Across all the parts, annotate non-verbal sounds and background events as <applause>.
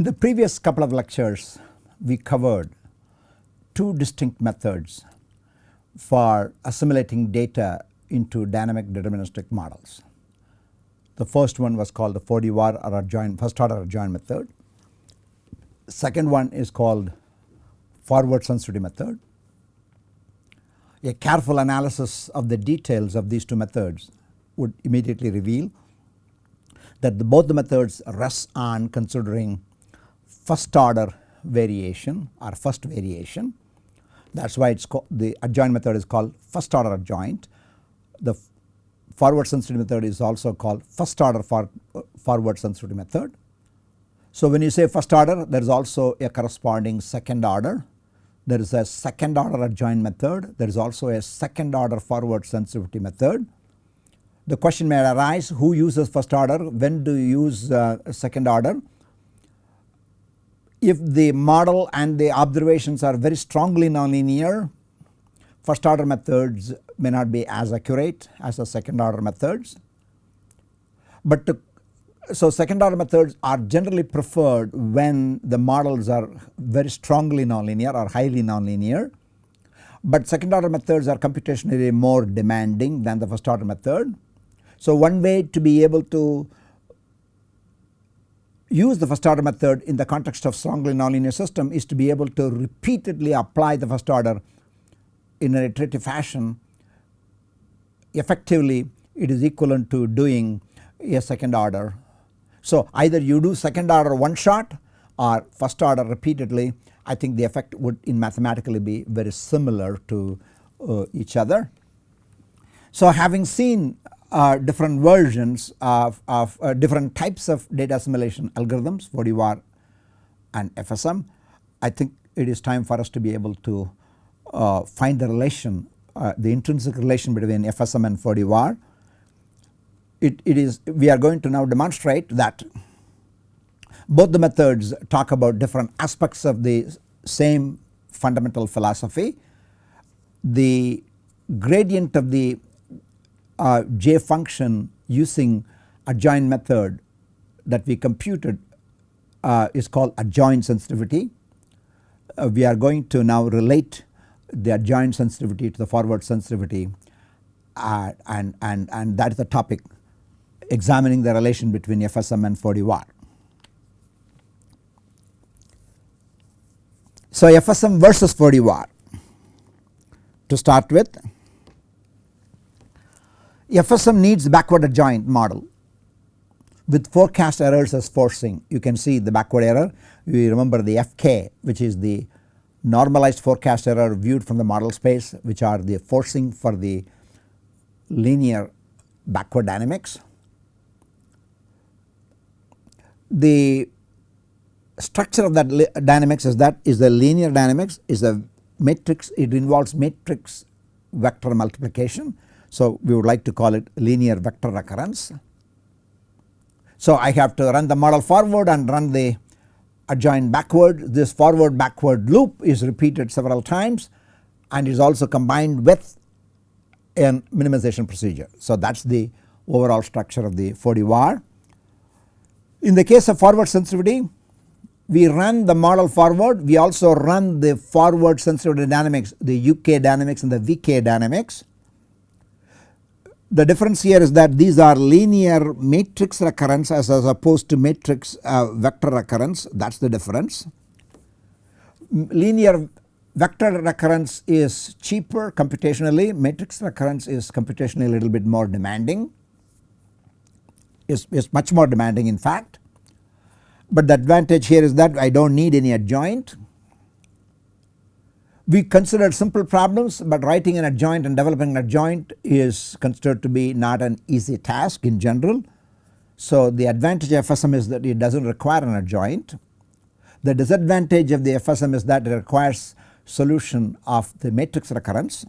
In the previous couple of lectures we covered two distinct methods for assimilating data into dynamic deterministic models. The first one was called the 4D-Var or adjoint first order adjoint method. Second one is called forward sensitivity method. A careful analysis of the details of these two methods would immediately reveal that the, both the methods rest on considering first order variation or first variation. That is why it's called the adjoint method is called first order adjoint. The forward sensitivity method is also called first order for, forward sensitivity method. So when you say first order there is also a corresponding second order. There is a second order adjoint method. There is also a second order forward sensitivity method. The question may arise who uses first order, when do you use uh, second order. If the model and the observations are very strongly nonlinear first order methods may not be as accurate as the second order methods. But to, so second order methods are generally preferred when the models are very strongly nonlinear or highly nonlinear. But second order methods are computationally more demanding than the first order method. So one way to be able to use the first order method in the context of strongly nonlinear system is to be able to repeatedly apply the first order in an iterative fashion effectively it is equivalent to doing a second order. So either you do second order one shot or first order repeatedly I think the effect would in mathematically be very similar to uh, each other. So having seen uh, different versions of, of uh, different types of data assimilation algorithms 4D-Var and FSM. I think it is time for us to be able to uh, find the relation uh, the intrinsic relation between FSM and 4D-Var. It, it is we are going to now demonstrate that both the methods talk about different aspects of the same fundamental philosophy. The gradient of the uh, J function using adjoint method that we computed uh, is called adjoint sensitivity. Uh, we are going to now relate the adjoint sensitivity to the forward sensitivity uh, and, and, and that is the topic examining the relation between FSM and 4D-Var. So FSM versus 4D-Var to start with FSM needs backward adjoint model. With forecast errors as forcing you can see the backward error. You remember the FK which is the normalized forecast error viewed from the model space which are the forcing for the linear backward dynamics. The structure of that dynamics is that is the linear dynamics is a matrix it involves matrix vector multiplication so, we would like to call it linear vector recurrence. So, I have to run the model forward and run the adjoint backward. This forward backward loop is repeated several times and is also combined with a minimization procedure. So, that is the overall structure of the 4D-Var. In the case of forward sensitivity we run the model forward we also run the forward sensitivity dynamics the UK dynamics and the VK dynamics the difference here is that these are linear matrix recurrence as, as opposed to matrix uh, vector recurrence that is the difference. Linear vector recurrence is cheaper computationally matrix recurrence is computationally a little bit more demanding is, is much more demanding in fact. But the advantage here is that I do not need any adjoint we considered simple problems but writing an adjoint and developing an adjoint is considered to be not an easy task in general. So the advantage of FSM is that it does not require an adjoint. The disadvantage of the FSM is that it requires solution of the matrix recurrence.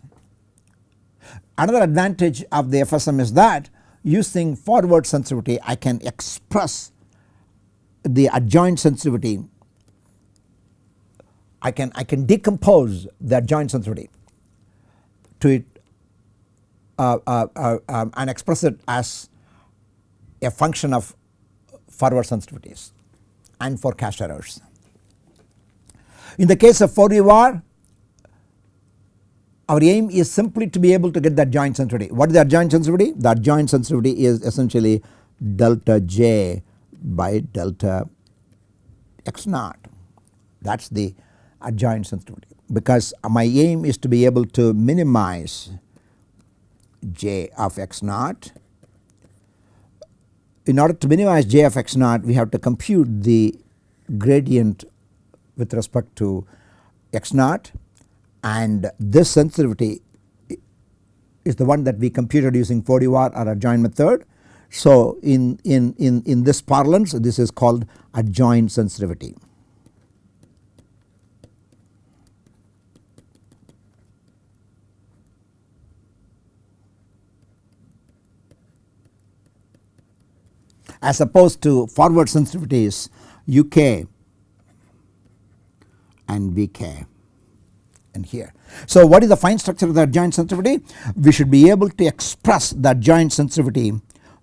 Another advantage of the FSM is that using forward sensitivity I can express the adjoint sensitivity I can I can decompose that joint sensitivity to it uh, uh, uh, um, and express it as a function of forward sensitivities. and for forecast errors. In the case of 4D-Var our aim is simply to be able to get that joint sensitivity. What is that joint sensitivity? That joint sensitivity is essentially delta j by delta x naught that is the adjoint sensitivity because my aim is to be able to minimize j of x naught. In order to minimize j of x naught we have to compute the gradient with respect to x naught and this sensitivity is the one that we computed using 4D-Var or adjoint method. So in, in, in, in this parlance this is called adjoint sensitivity. As opposed to forward sensitivities UK and VK and here. So what is the fine structure of the adjoint sensitivity? We should be able to express the adjoint sensitivity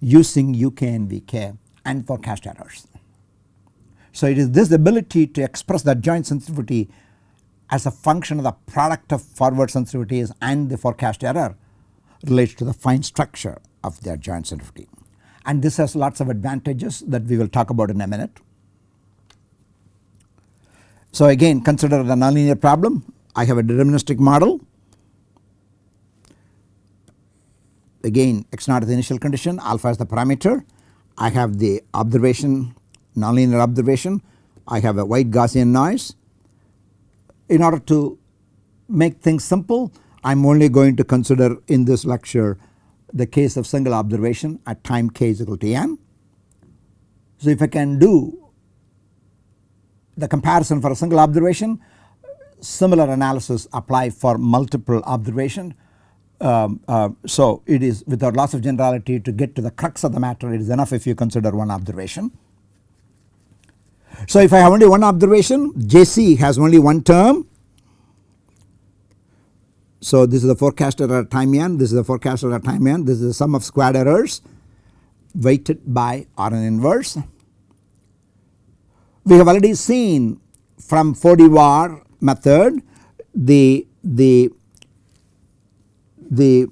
using UK and VK and forecast errors. So it is this ability to express the adjoint sensitivity as a function of the product of forward sensitivities and the forecast error relates to the fine structure of the adjoint sensitivity and this has lots of advantages that we will talk about in a minute. So again consider the nonlinear problem. I have a deterministic model. Again x naught is the initial condition. Alpha is the parameter. I have the observation nonlinear observation. I have a white Gaussian noise. In order to make things simple I am only going to consider in this lecture the case of single observation at time k is equal to n. So if I can do the comparison for a single observation similar analysis apply for multiple observation. Um, uh, so it is without loss of generality to get to the crux of the matter it is enough if you consider one observation. So if I have only one observation JC has only one term so this is the forecast error time n, this is the forecast error time n, this is the sum of squared errors weighted by Rn inverse. We have already seen from 4D-Var method the the the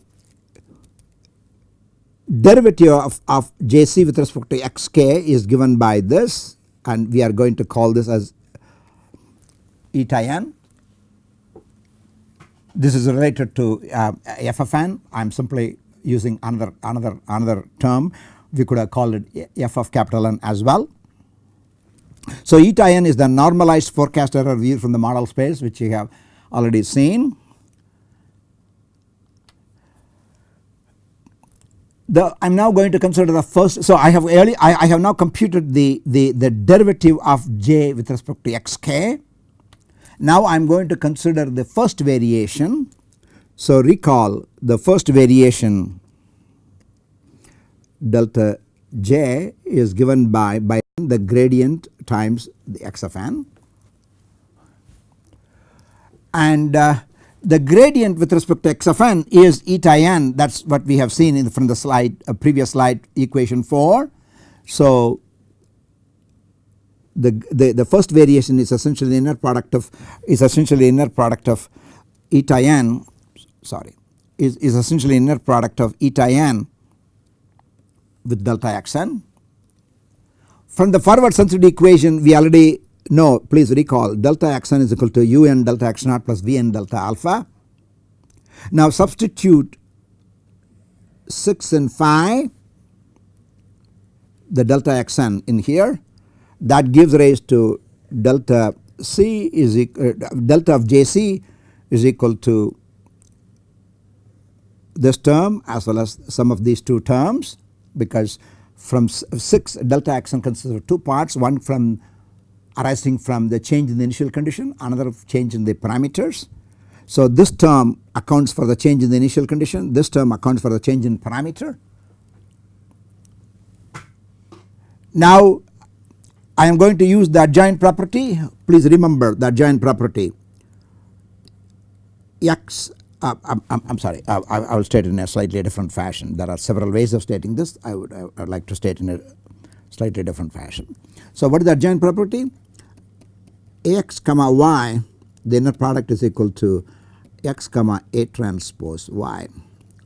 derivative of, of Jc with respect to xk is given by this and we are going to call this as eta n this is related to uh, FFN I am simply using another another another term we could have called it f of capital N as well. So eta n is the normalized forecast error view from the model space which you have already seen. The I am now going to consider the first so I have early I, I have now computed the, the, the derivative of j with respect to xk now I am going to consider the first variation. So recall the first variation delta j is given by, by the gradient times the x of n and uh, the gradient with respect to x of n is eta n that is what we have seen in from the slide a previous slide equation 4. So the, the, the first variation is essentially inner product of is essentially inner product of eta n sorry is, is essentially inner product of eta n with delta xn. From the forward sensitivity equation we already know please recall delta xn is equal to un delta x naught plus vn delta alpha. Now substitute 6 and 5 the delta xn in here that gives rise to delta C is uh, delta of JC is equal to this term as well as some of these two terms because from 6 delta xn consists of two parts one from arising from the change in the initial condition another change in the parameters. So this term accounts for the change in the initial condition this term accounts for the change in parameter. Now I am going to use the adjoint property please remember the adjoint property x uh, I'm, I'm, sorry I, I, will state it in a slightly different fashion there are several ways of stating this I would, I would like to state in a slightly different fashion. So what is the adjoint property? X comma Y the inner product is equal to X comma A transpose Y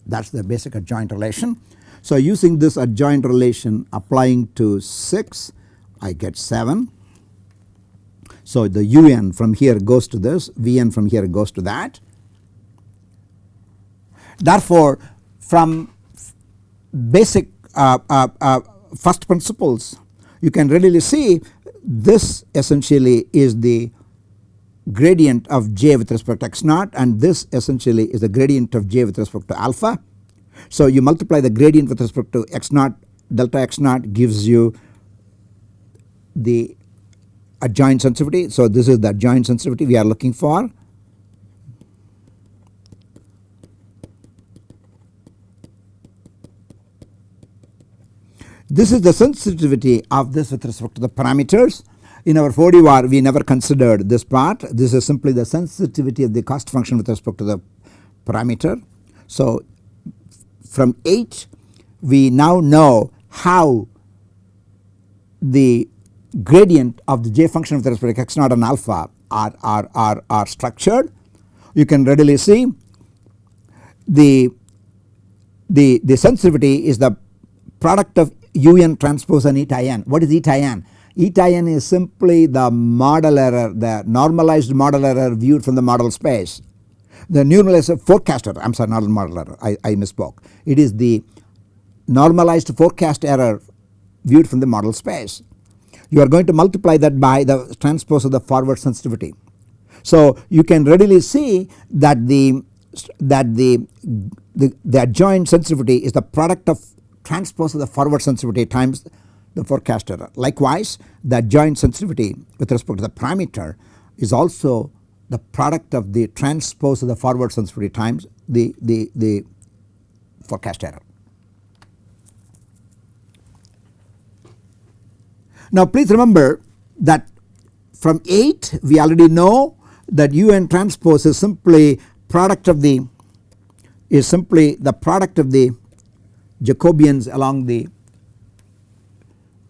that is the basic adjoint relation. So using this adjoint relation applying to 6 I get 7. So the un from here goes to this Vn from here goes to that. Therefore from basic uh, uh, uh, first principles you can readily see this essentially is the gradient of j with respect to x naught and this essentially is the gradient of j with respect to alpha. So you multiply the gradient with respect to x naught delta x naught gives you the adjoint sensitivity. So this is the adjoint sensitivity we are looking for. This is the sensitivity of this with respect to the parameters. In our 4D-Var we never considered this part. This is simply the sensitivity of the cost function with respect to the parameter. So from 8 we now know how the gradient of the j function with respect to x naught and alpha are, are, are, are structured. You can readily see the, the, the sensitivity is the product of un transpose and eta n. What is eta n? Eta n is simply the model error the normalized model error viewed from the model space. The normalized forecaster I am sorry not model error I, I misspoke. It is the normalized forecast error viewed from the model space. You are going to multiply that by the transpose of the forward sensitivity. So you can readily see that the that the, the, the adjoint sensitivity is the product of transpose of the forward sensitivity times the forecast error. Likewise the adjoint sensitivity with respect to the parameter is also the product of the transpose of the forward sensitivity times the, the, the forecast error. Now please remember that from 8 we already know that un transpose is simply product of the is simply the product of the Jacobians along the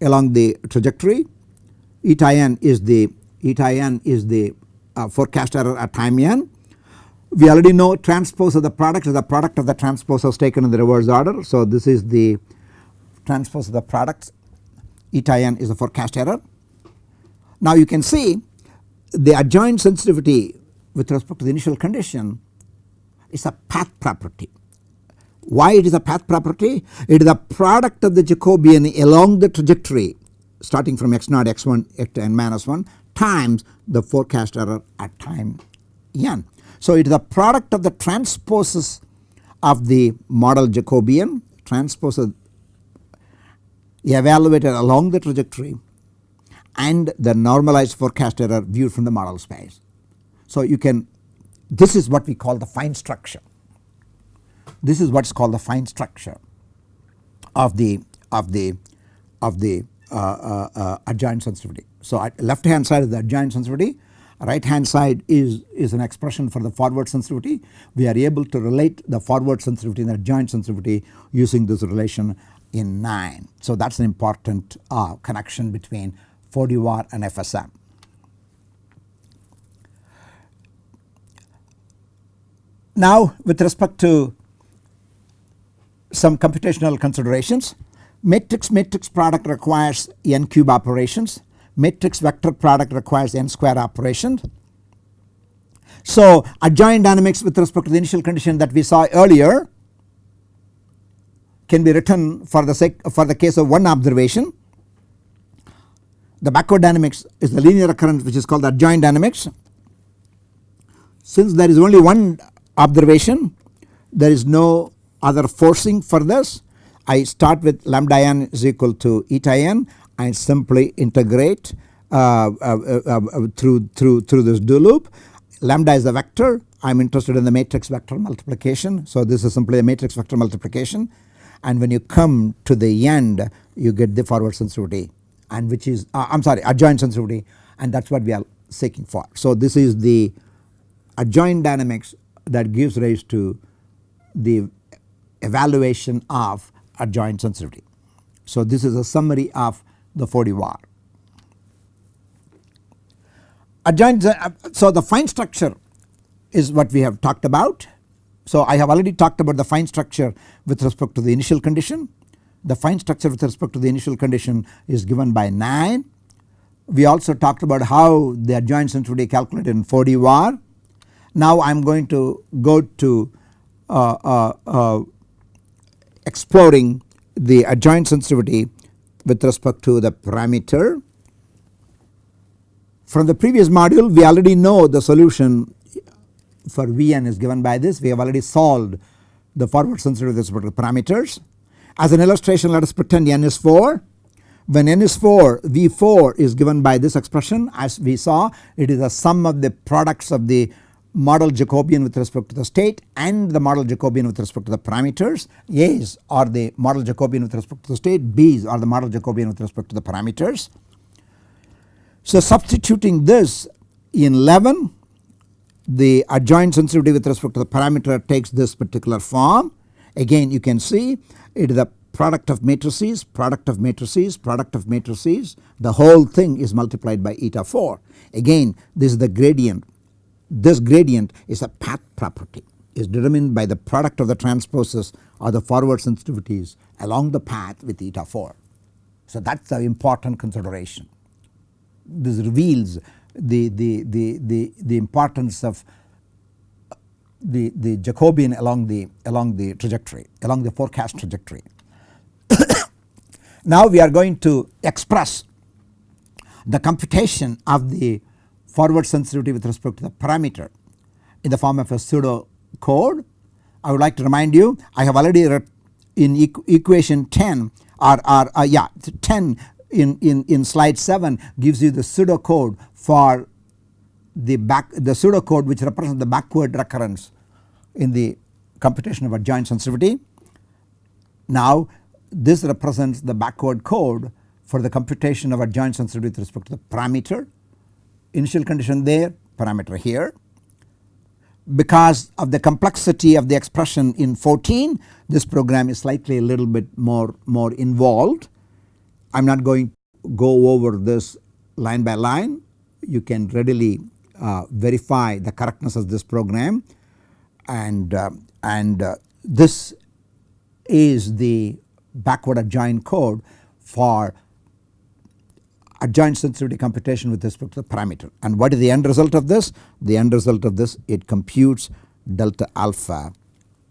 along the trajectory eta n is the eta n is the uh, forecast error at time n. We already know transpose of the product is the product of the transposes taken in the reverse order. So this is the transpose of the products eta n is the forecast error. Now you can see the adjoint sensitivity with respect to the initial condition is a path property. Why it is a path property? It is a product of the Jacobian along the trajectory starting from x naught x1 x n minus 1 times the forecast error at time n. So it is a product of the transposes of the model Jacobian transposes evaluated along the trajectory and the normalized forecast error viewed from the model space. So you can this is what we call the fine structure. This is what is called the fine structure of the of the of the uh, uh, uh, adjoint sensitivity. So left hand side is the adjoint sensitivity right hand side is, is an expression for the forward sensitivity. We are able to relate the forward sensitivity and the adjoint sensitivity using this relation in 9. So that is an important uh, connection between 4D-Var and FSM. Now with respect to some computational considerations matrix matrix product requires n cube operations matrix vector product requires n square operations. So adjoint dynamics with respect to the initial condition that we saw earlier can be written for the sake for the case of one observation. The backward dynamics is the linear recurrence which is called the adjoint dynamics. Since there is only one observation there is no other forcing for this I start with lambda n is equal to eta n and simply integrate uh, uh, uh, uh, through through through this do loop. Lambda is the vector I am interested in the matrix vector multiplication. So this is simply a matrix vector multiplication and when you come to the end you get the forward sensitivity and which is I am sorry adjoint sensitivity and that is what we are seeking for. So this is the adjoint dynamics that gives rise to the evaluation of adjoint sensitivity. So this is a summary of the 4D-Var. adjoint uh, so the fine structure is what we have talked about. So I have already talked about the fine structure with respect to the initial condition. The fine structure with respect to the initial condition is given by 9. We also talked about how the adjoint sensitivity calculated in 4D var. Now I am going to go to uh, uh, uh, exploring the adjoint sensitivity with respect to the parameter. From the previous module we already know the solution for Vn is given by this we have already solved the forward sensitivity with respect to parameters. As an illustration let us pretend n is 4 when n is 4 V4 is given by this expression as we saw it is the sum of the products of the model Jacobian with respect to the state and the model Jacobian with respect to the parameters. A's are the model Jacobian with respect to the state, B's are the model Jacobian with respect to the parameters. So substituting this in 11 the adjoint sensitivity with respect to the parameter takes this particular form. Again you can see it is a product of matrices, product of matrices, product of matrices the whole thing is multiplied by eta 4. Again this is the gradient this gradient is a path property is determined by the product of the transposes or the forward sensitivities along the path with eta 4. So that is the important consideration. This reveals the, the, the, the, the importance of the, the Jacobian along the along the trajectory along the forecast trajectory. <coughs> now we are going to express the computation of the forward sensitivity with respect to the parameter in the form of a pseudo code. I would like to remind you I have already in equ equation 10 or, or uh, yeah 10 in, in, in slide 7 gives you the pseudo code for the back the pseudo code which represents the backward recurrence in the computation of adjoint sensitivity. Now this represents the backward code for the computation of adjoint sensitivity with respect to the parameter initial condition there parameter here. Because of the complexity of the expression in 14 this program is slightly a little bit more, more involved. I am not going to go over this line by line you can readily uh, verify the correctness of this program and, uh, and uh, this is the backward adjoint code for adjoint sensitivity computation with respect to the parameter. And what is the end result of this? The end result of this it computes delta alpha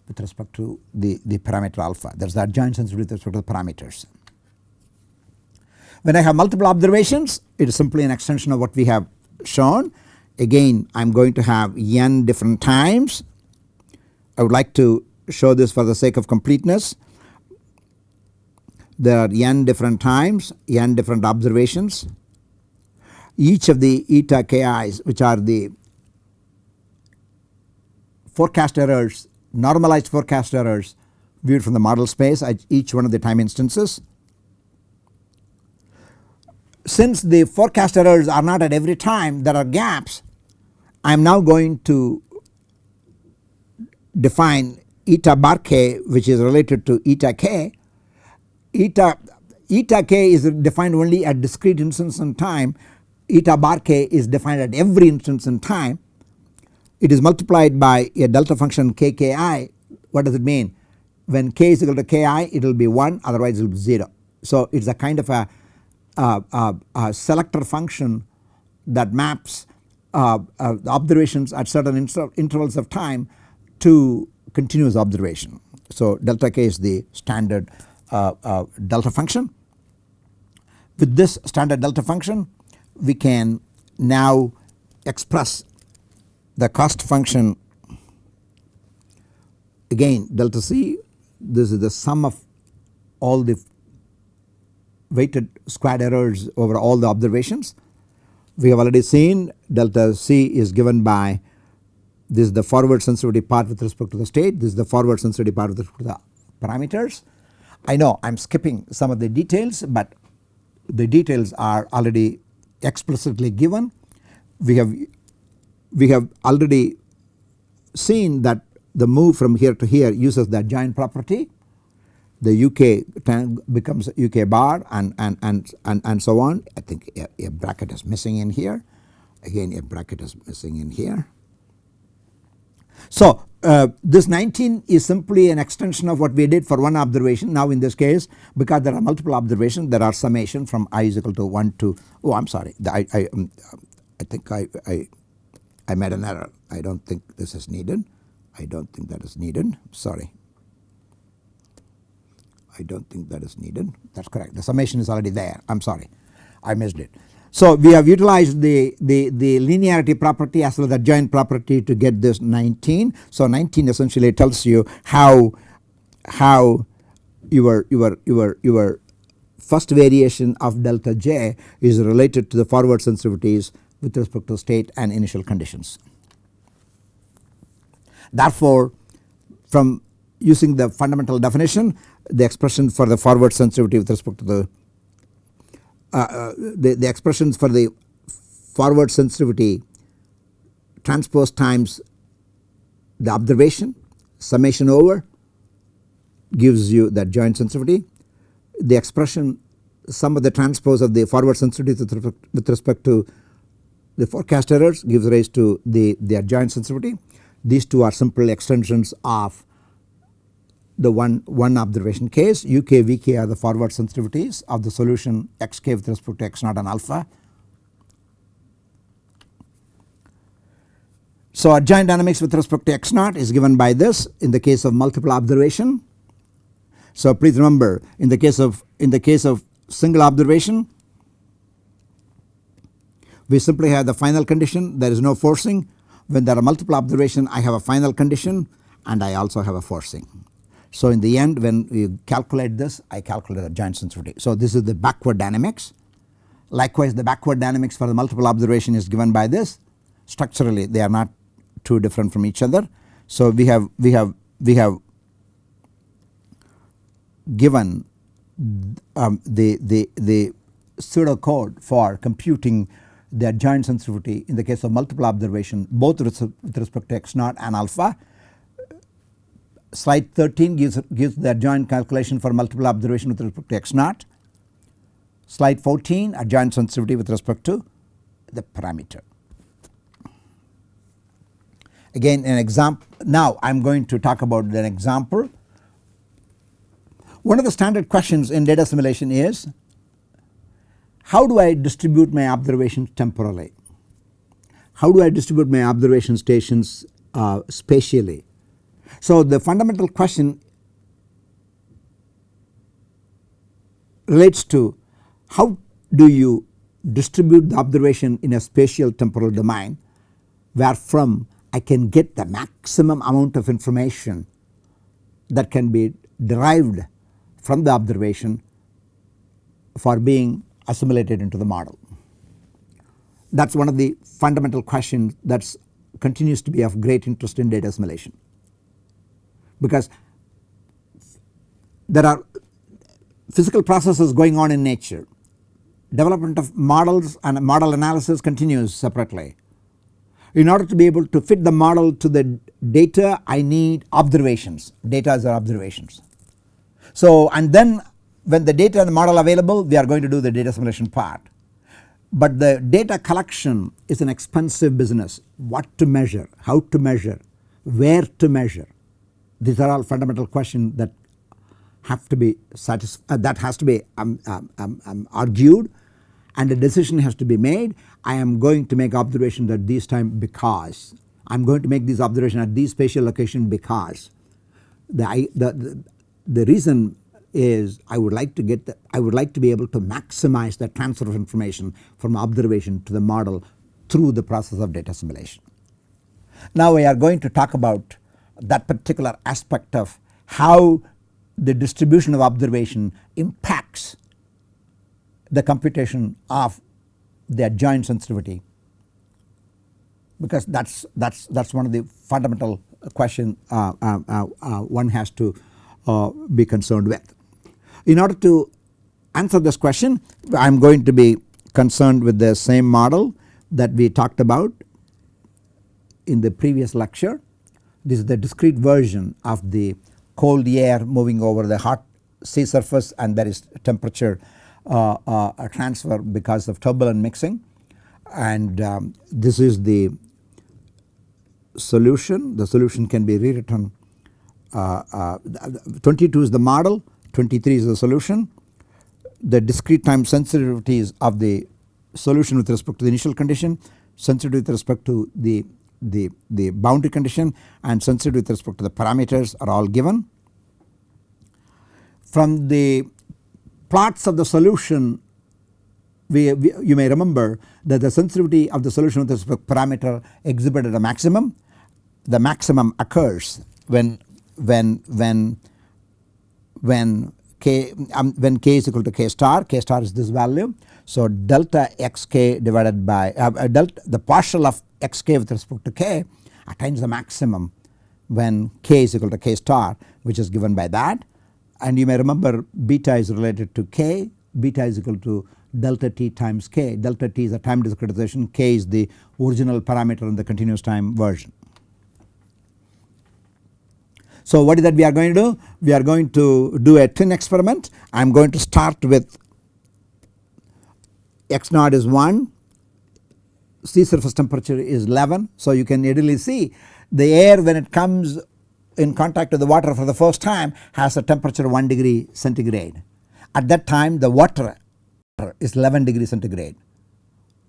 with respect to the, the parameter alpha that is the adjoint sensitivity with respect to the parameters. When I have multiple observations it is simply an extension of what we have shown again I am going to have n different times. I would like to show this for the sake of completeness there are n different times, n different observations. Each of the eta ki's which are the forecast errors, normalized forecast errors viewed from the model space at each one of the time instances. Since the forecast errors are not at every time there are gaps I am now going to define eta bar k which is related to eta k. Eta eta k is defined only at discrete instance in time. Eta bar k is defined at every instance in time. It is multiplied by a delta function kki what does it mean? When k is equal to ki it will be 1 otherwise it will be 0. So it is a kind of a, selector function that maps uh, uh, observations at certain inter intervals of time to continuous observation. So delta k is the standard uh, uh, delta function. With this standard delta function we can now express the cost function again delta c this is the sum of all the weighted squared errors over all the observations. We have already seen delta c is given by this is the forward sensitivity part with respect to the state this is the forward sensitivity part with respect to the parameters I know I am skipping some of the details but the details are already explicitly given. We have we have already seen that the move from here to here uses the adjoint property the UK becomes UK bar and, and, and, and, and so on. I think a, a bracket is missing in here. Again a bracket is missing in here. So uh, this 19 is simply an extension of what we did for one observation. Now in this case because there are multiple observations there are summation from i is equal to 1 to oh I am sorry. The, I, I, um, I think I, I, I made an error. I do not think this is needed. I do not think that is needed. Sorry I do not think that is needed that is correct the summation is already there I am sorry I missed it. So we have utilized the, the, the linearity property as well as the joint property to get this 19. So 19 essentially tells you how how your your your your first variation of delta j is related to the forward sensitivities with respect to state and initial conditions. Therefore from using the fundamental definition the expression for the forward sensitivity with respect to the uh, uh, the, the expressions for the forward sensitivity transpose times the observation summation over gives you that joint sensitivity. The expression sum of the transpose of the forward sensitivity with respect, with respect to the forecast errors gives rise to the, the adjoint sensitivity. These two are simple extensions of the one, one observation case uk vk are the forward sensitivities of the solution xk with respect to x naught and alpha. So adjoint dynamics with respect to x naught is given by this in the case of multiple observation. So please remember in the case of in the case of single observation we simply have the final condition there is no forcing when there are multiple observation I have a final condition and I also have a forcing. So in the end when we calculate this I calculate the joint sensitivity. So this is the backward dynamics. Likewise the backward dynamics for the multiple observation is given by this structurally they are not too different from each other. So we have we have we have given um, the the the pseudo code for computing the adjoint sensitivity in the case of multiple observation both with respect to x naught and alpha slide 13 gives, gives the adjoint calculation for multiple observation with respect to x naught. Slide 14 adjoint sensitivity with respect to the parameter. Again an example now I am going to talk about an example. One of the standard questions in data assimilation is how do I distribute my observations temporally? How do I distribute my observation stations uh, spatially? So the fundamental question relates to how do you distribute the observation in a spatial temporal domain where from I can get the maximum amount of information that can be derived from the observation for being assimilated into the model. That is one of the fundamental questions that continues to be of great interest in data assimilation because there are physical processes going on in nature. Development of models and model analysis continues separately. In order to be able to fit the model to the data I need observations, data are observations. So and then when the data and the model available we are going to do the data assimilation part. But the data collection is an expensive business what to measure, how to measure, where to measure these are all fundamental questions that have to be satisfied uh, that has to be um, um, um, um, argued and a decision has to be made. I am going to make observations at this time because I am going to make these observations at this spatial location because the, the, the, the reason is I would like to get the, I would like to be able to maximize the transfer of information from observation to the model through the process of data assimilation. Now we are going to talk about that particular aspect of how the distribution of observation impacts the computation of the adjoint sensitivity because that is that is that is one of the fundamental question uh, uh, uh, uh one has to uh, be concerned with. In order to answer this question I am going to be concerned with the same model that we talked about in the previous lecture this is the discrete version of the cold air moving over the hot sea surface and there is temperature uh, uh, transfer because of turbulent mixing. and um, this is the solution. The solution can be rewritten uh, uh, 22 is the model 23 is the solution. The discrete time sensitivities of the solution with respect to the initial condition, sensitivity with respect to the, the, the boundary condition and sensitivity with respect to the parameters are all given. From the plots of the solution we, we, you may remember that the sensitivity of the solution with respect to parameter exhibited a maximum. The maximum occurs when when when when k um, when k is equal to k star k star is this value. So delta xk divided by uh, uh, delta the partial of xk with respect to k attains the maximum when k is equal to k star which is given by that and you may remember beta is related to k beta is equal to delta t times k delta t is the time discretization k is the original parameter in the continuous time version. So what is that we are going to do? We are going to do a twin experiment. I am going to start with x naught is 1, sea surface temperature is 11. So you can readily see the air when it comes in contact with the water for the first time has a temperature 1 degree centigrade. At that time the water is 11 degree centigrade.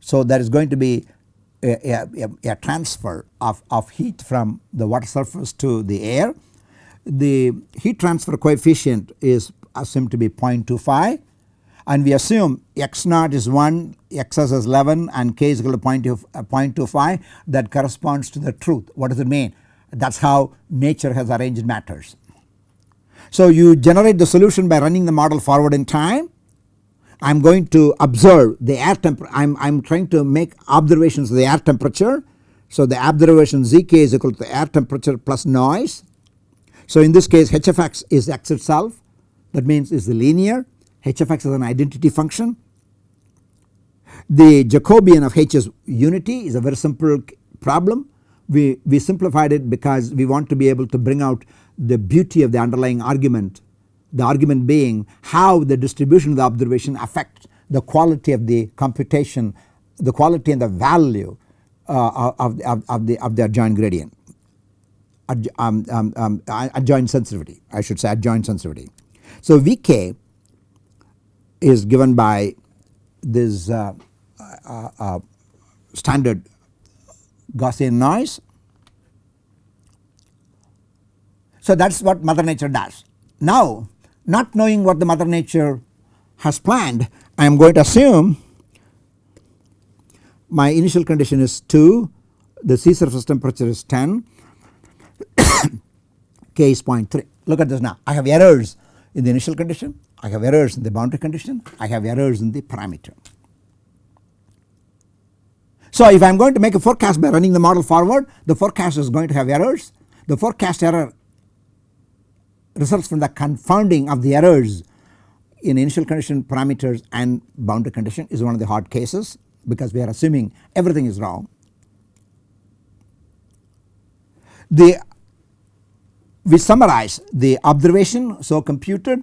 So there is going to be a, a, a, transfer of, of heat from the water surface to the air the heat transfer coefficient is assumed to be 0.25 and we assume x naught is 1, xs is 11 and k is equal to 0.25 uh, that corresponds to the truth. What does it mean? That is how nature has arranged matters. So you generate the solution by running the model forward in time. I am going to observe the air temperature, I am trying to make observations of the air temperature. So the observation Zk is equal to the air temperature plus noise so in this case h of x is x itself that means is the linear h of x is an identity function. The Jacobian of h is unity is a very simple problem. We, we simplified it because we want to be able to bring out the beauty of the underlying argument. The argument being how the distribution of the observation affects the quality of the computation, the quality and the value uh, of, of, of, the, of the adjoint gradient um, um, um, adjoint sensitivity I should say adjoint sensitivity. So Vk is given by this uh, uh, uh, standard Gaussian noise. So that is what mother nature does. Now not knowing what the mother nature has planned I am going to assume my initial condition is 2 the sea surface temperature is 10 <coughs> k is 0.3. Look at this now I have errors in the initial condition, I have errors in the boundary condition, I have errors in the parameter. So if I am going to make a forecast by running the model forward the forecast is going to have errors. The forecast error results from the confounding of the errors in initial condition parameters and boundary condition is one of the hard cases because we are assuming everything is wrong. The we summarize the observation so computed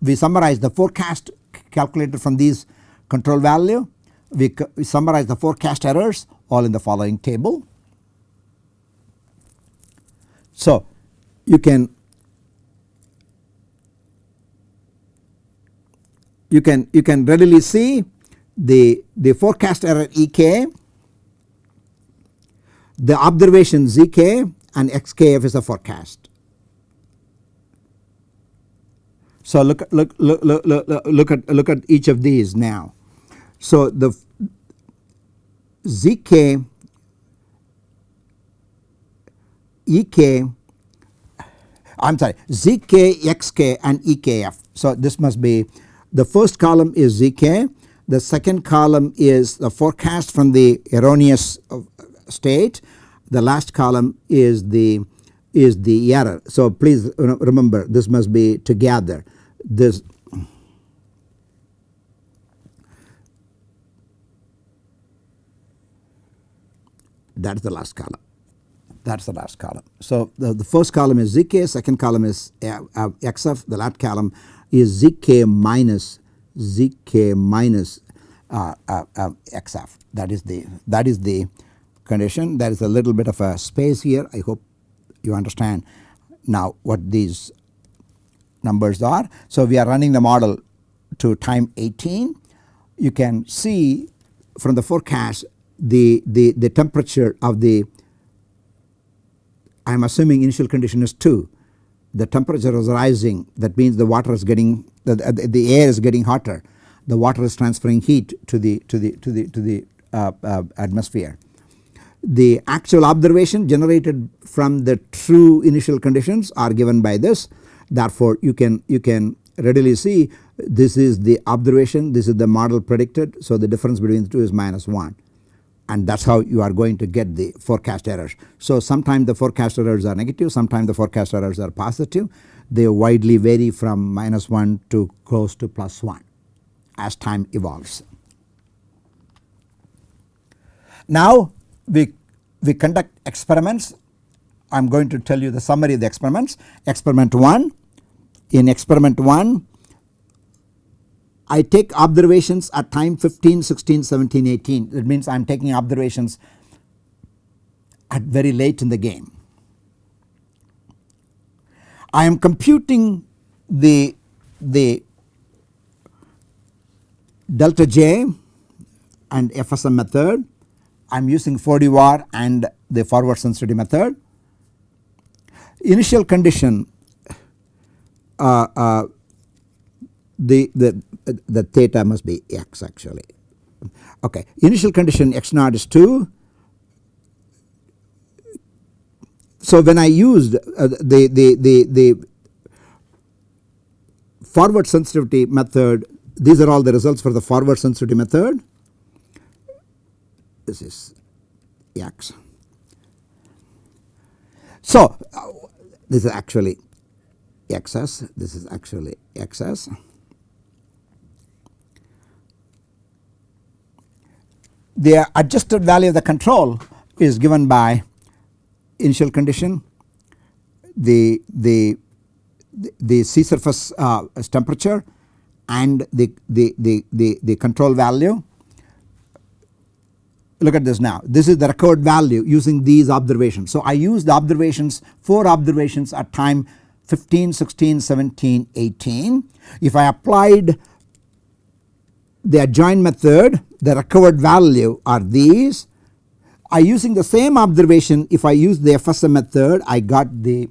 we summarize the forecast calculated from these control value we, we summarize the forecast errors all in the following table. So you can you can you can readily see the the forecast error ek the observation zk and xkf is the forecast So look look look look look, look at look at each of these now. So the zk ek I'm sorry zk xk and ekf. So this must be the first column is zk the second column is the forecast from the erroneous uh, state the last column is the is the error. So please remember this must be together this that is the last column. That is the last column. So the, the first column is zk second column is uh, uh, xf the last column is zk minus zk minus uh, uh, uh, XF. That is the that is the condition. There is a little bit of a space here. I hope you understand now what these numbers are. So we are running the model to time 18 you can see from the forecast the, the, the temperature of the I am assuming initial condition is 2 the temperature is rising. That means the water is getting the, the air is getting hotter. The water is transferring heat to the to the to the to the uh, uh, atmosphere. The actual observation generated from the true initial conditions are given by this therefore you can you can readily see this is the observation this is the model predicted so the difference between the two is minus 1 and that is how you are going to get the forecast errors. So sometimes the forecast errors are negative sometimes the forecast errors are positive they widely vary from minus 1 to close to plus 1 as time evolves. Now we, we conduct experiments I am going to tell you the summary of the experiments. Experiment 1 in experiment 1 I take observations at time 15, 16, 17, 18 that means I am taking observations at very late in the game. I am computing the, the delta J and FSM method I am using 4D VAR and the forward sensitivity method. Initial condition uh, uh, the, the, the theta must be x actually. Okay. Initial condition x naught is 2. So when I used uh, the, the, the, the forward sensitivity method these are all the results for the forward sensitivity method. This is x. So this is actually xs, this is actually xs. The adjusted value of the control is given by initial condition, the, the, the sea surface uh, temperature and the, the, the, the, the control value. Look at this now this is the record value using these observations. So I use the observations 4 observations at time 15, 16, 17, 18. If I applied the adjoint method the recovered value are these. I using the same observation if I use the FSM method I got the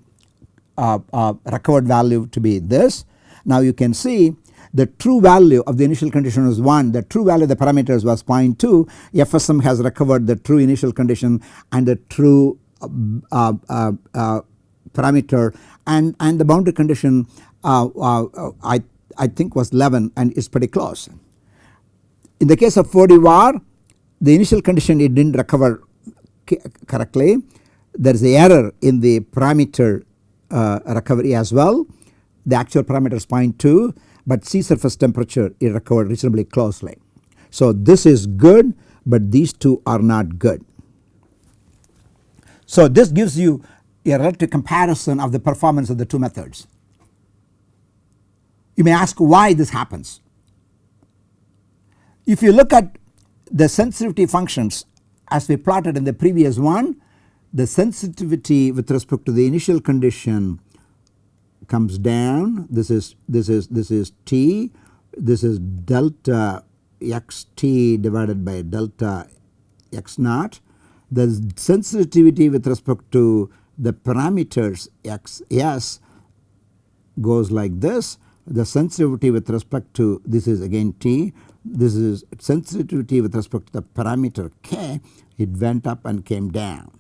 uh, uh, recovered value to be this. Now you can see the true value of the initial condition was 1 the true value of the parameters was 0.2 FSM has recovered the true initial condition and the true uh, uh, uh, parameter. And, and the boundary condition uh, uh, I, I think was 11 and is pretty close. In the case of 4D VAR the initial condition it did not recover correctly. There is a error in the parameter uh, recovery as well. The actual parameter is 0.2 but sea surface temperature it recovered reasonably closely. So this is good but these two are not good. So this gives you a relative comparison of the performance of the two methods. You may ask why this happens. If you look at the sensitivity functions as we plotted in the previous one the sensitivity with respect to the initial condition comes down. This is this is this is t. This is delta xt divided by delta x naught. The sensitivity with respect to the parameters x s goes like this. The sensitivity with respect to this is again t. This is sensitivity with respect to the parameter k. It went up and came down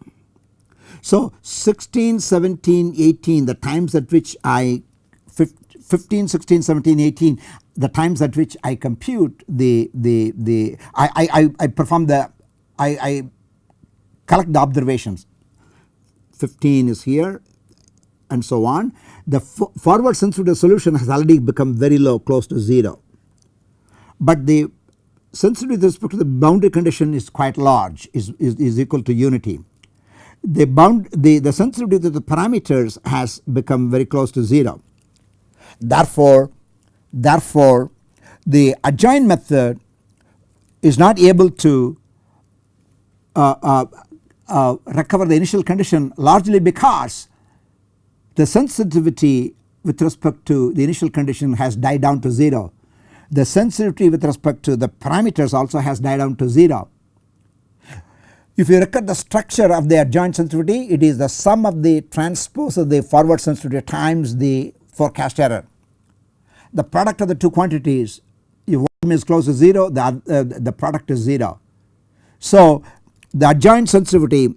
so 16, 17, 18 the times at which I 15, 16, 17, 18 the times at which I compute the the the I, I, I perform the I, I collect the observations. 15 is here and so on. The forward sensitivity solution has already become very low close to 0 but the sensitivity with respect to the boundary condition is quite large is, is, is equal to unity the bound the, the sensitivity to the parameters has become very close to 0. Therefore, therefore the adjoint method is not able to uh, uh, uh, recover the initial condition largely because the sensitivity with respect to the initial condition has died down to 0. The sensitivity with respect to the parameters also has died down to 0. If you look at the structure of the adjoint sensitivity it is the sum of the transpose of the forward sensitivity times the forecast error. The product of the two quantities if one is close to 0 the, uh, the product is 0. So the adjoint sensitivity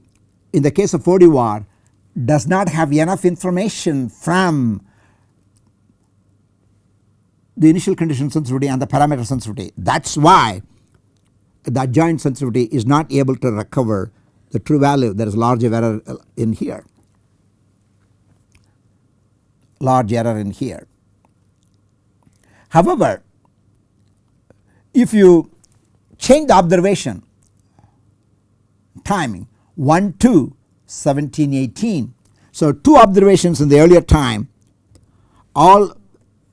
in the case of 4D does not have enough information from the initial condition sensitivity and the parameter sensitivity. That is why the adjoint sensitivity is not able to recover the true value there is large error in here large error in here. However, if you change the observation timing 1 2 17 18. So, two observations in the earlier time all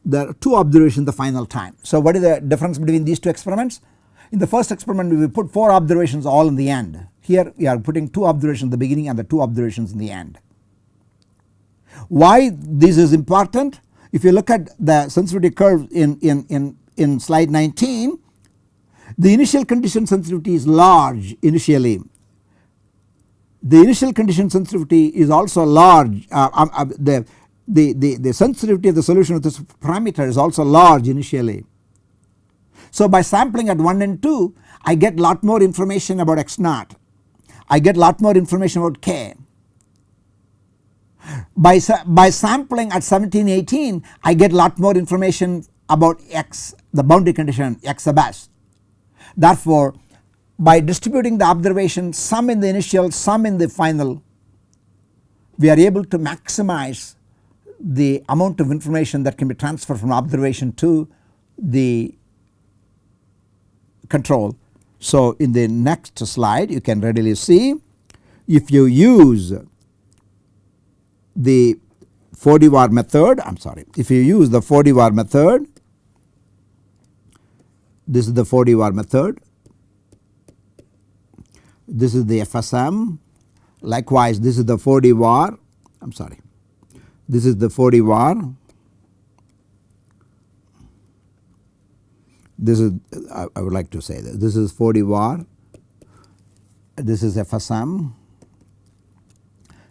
the two observations the final time. So, what is the difference between these two experiments? In the first experiment we put 4 observations all in the end. Here we are putting 2 observations in the beginning and the 2 observations in the end. Why this is important? If you look at the sensitivity curve in, in, in, in slide 19 the initial condition sensitivity is large initially. The initial condition sensitivity is also large uh, uh, uh, the, the, the, the sensitivity of the solution of this parameter is also large initially. So by sampling at 1 and 2 I get lot more information about x naught, I get lot more information about k. By, by sampling at 17 18 I get lot more information about x the boundary condition x best. Therefore by distributing the observation some in the initial some in the final we are able to maximize the amount of information that can be transferred from observation to the control. So in the next slide you can readily see if you use the 4D var method I am sorry if you use the 4D var method this is the 4D var method. This is the FSM likewise this is the 4D var I am sorry this is the 4D var this is I, I would like to say that this is 4D var this is FSM.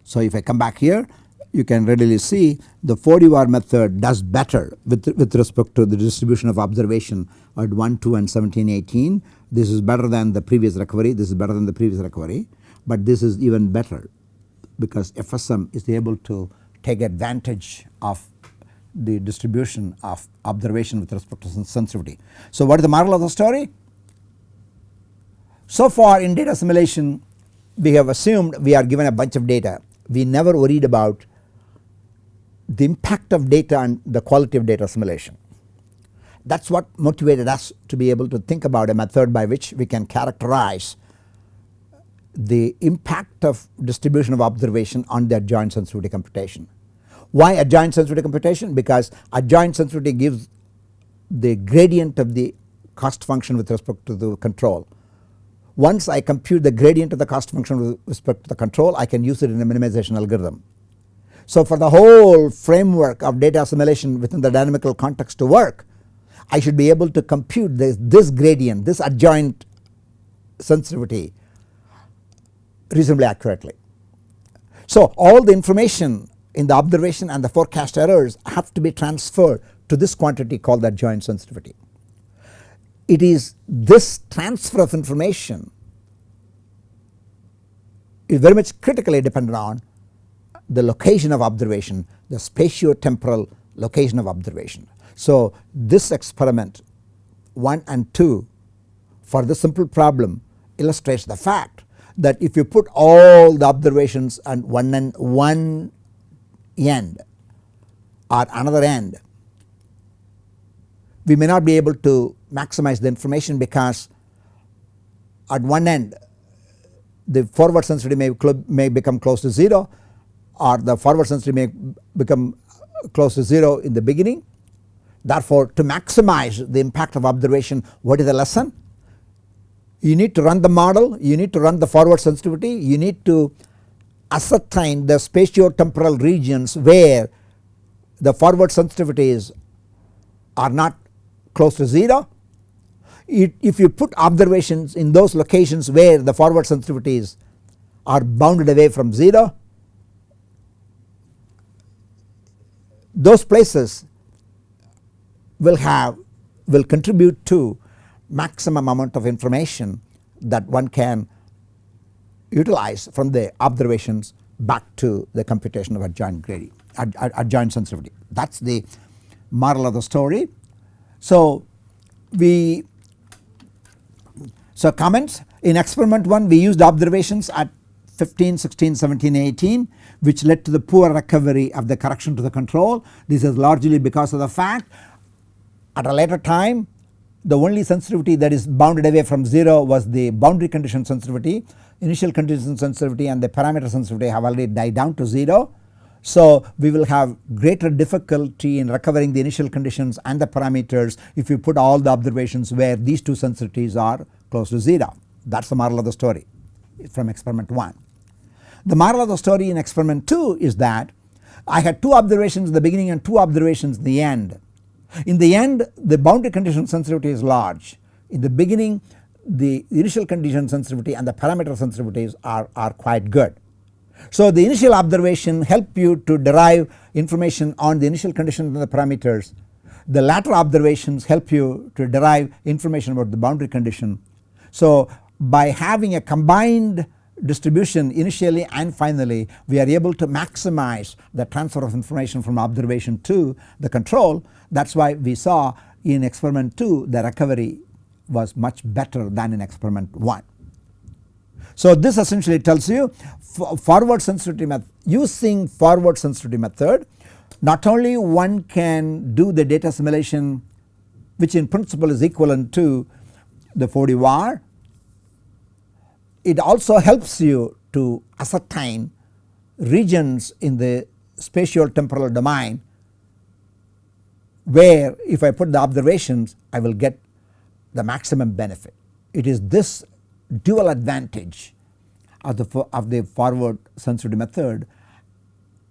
So if I come back here you can readily see the 4D var method does better with, with respect to the distribution of observation at 1, 2 and 17, 18. This is better than the previous recovery, this is better than the previous recovery, but this is even better because FSM is able to take advantage of the distribution of observation with respect to sensitivity. So what is the moral of the story? So far in data assimilation we have assumed we are given a bunch of data we never worried about the impact of data and the quality of data assimilation. That is what motivated us to be able to think about a method by which we can characterize the impact of distribution of observation on the adjoint sensitivity computation. Why adjoint sensitivity computation? Because adjoint sensitivity gives the gradient of the cost function with respect to the control. Once I compute the gradient of the cost function with respect to the control I can use it in a minimization algorithm. So for the whole framework of data assimilation within the dynamical context to work I should be able to compute this, this gradient this adjoint sensitivity reasonably accurately. So all the information in the observation and the forecast errors have to be transferred to this quantity called the joint sensitivity. It is this transfer of information is very much critically dependent on the location of observation the spatio-temporal location of observation. So this experiment 1 and 2 for the simple problem illustrates the fact that if you put all the observations and one and one end or another end we may not be able to maximize the information because at one end the forward sensitivity may, may become close to 0 or the forward sensitivity may become close to 0 in the beginning. Therefore to maximize the impact of observation what is the lesson? you need to run the model, you need to run the forward sensitivity, you need to ascertain the spatio-temporal regions where the forward sensitivities are not close to 0. It, if you put observations in those locations where the forward sensitivities are bounded away from 0, those places will have will contribute to maximum amount of information that one can utilize from the observations back to the computation of adjoint gradient adjoint sensitivity that is the moral of the story. So we so comments in experiment 1 we used observations at 15, 16, 17, 18 which led to the poor recovery of the correction to the control. This is largely because of the fact at a later time the only sensitivity that is bounded away from 0 was the boundary condition sensitivity initial condition sensitivity and the parameter sensitivity have already died down to 0. So we will have greater difficulty in recovering the initial conditions and the parameters if you put all the observations where these two sensitivities are close to 0 that is the moral of the story from experiment 1. The moral of the story in experiment 2 is that I had two observations in the beginning and two observations in the end in the end the boundary condition sensitivity is large. In the beginning the initial condition sensitivity and the parameter sensitivities are, are quite good. So the initial observation help you to derive information on the initial conditions and the parameters. The latter observations help you to derive information about the boundary condition. So by having a combined distribution initially and finally we are able to maximize the transfer of information from observation to the control that is why we saw in experiment 2 the recovery was much better than in experiment 1. So this essentially tells you forward sensitivity method using forward sensitivity method not only one can do the data assimilation which in principle is equivalent to the 4D VAR it also helps you to ascertain regions in the spatial temporal domain where if I put the observations I will get the maximum benefit. It is this dual advantage of the, of the forward sensitivity method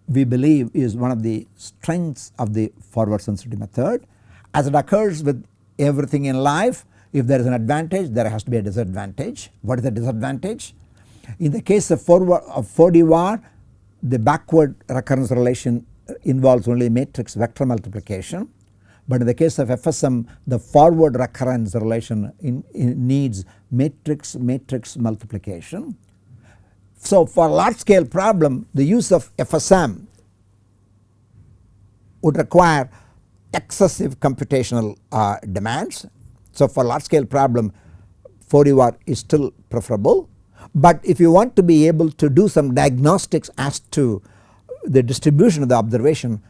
we believe is one of the strengths of the forward sensitivity method. As it occurs with everything in life if there is an advantage there has to be a disadvantage. What is the disadvantage? In the case of forward of 4D VAR the backward recurrence relation involves only matrix vector multiplication but in the case of FSM the forward recurrence relation in, in needs matrix matrix multiplication. So for large scale problem the use of FSM would require excessive computational uh, demands. So for large scale problem 4D is still preferable but if you want to be able to do some diagnostics as to the distribution of the observation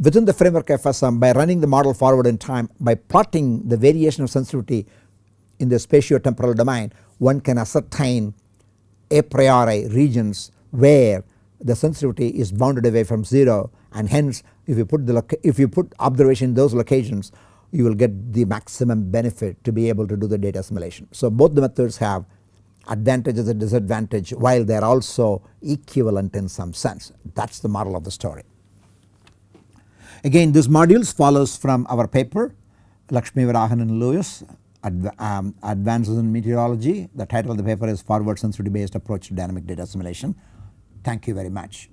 within the framework FSM by running the model forward in time by plotting the variation of sensitivity in the spatio-temporal domain one can ascertain a priori regions where the sensitivity is bounded away from 0 and hence if you put the if you put observation in those locations you will get the maximum benefit to be able to do the data assimilation. So both the methods have advantages and disadvantage while they are also equivalent in some sense that is the model of the story. Again this modules follows from our paper Lakshmivarahan and Lewis um, Advances in Meteorology. The title of the paper is Forward Sensitivity Based Approach to Dynamic Data Assimilation. Thank you very much.